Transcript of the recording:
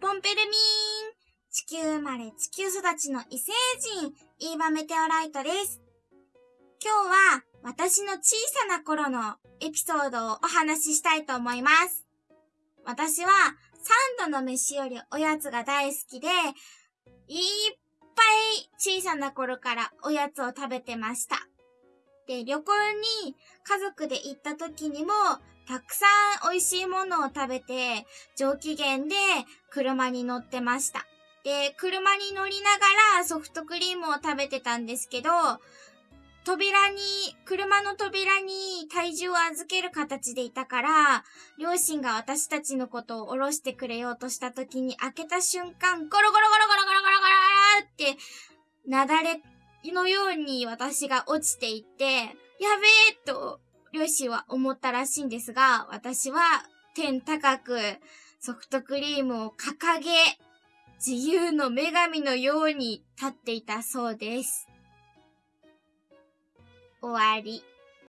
ポンペルミーン地球生まれ地球育ちの異星人、イーバメテオライトです。今日は私の小さな頃のエピソードをお話ししたいと思います。私は三度の飯よりおやつが大好きで、いっぱい小さな頃からおやつを食べてました。で、旅行に家族で行った時にもたくさん美味しいものを食べて、上機嫌で車に乗ってました。で、車に乗りながらソフトクリームを食べてたんですけど、扉に、車の扉に体重を預ける形でいたから、両親が私たちのことを下ろしてくれようとした時に開けた瞬間、ゴロゴロゴロゴロゴロゴロゴロって、なだれのように私が落ちていって、やべえと両親は思ったらしいんですが、私は天高くソフトクリームを掲げ、自由の女神のように立っていたそうです。終わり。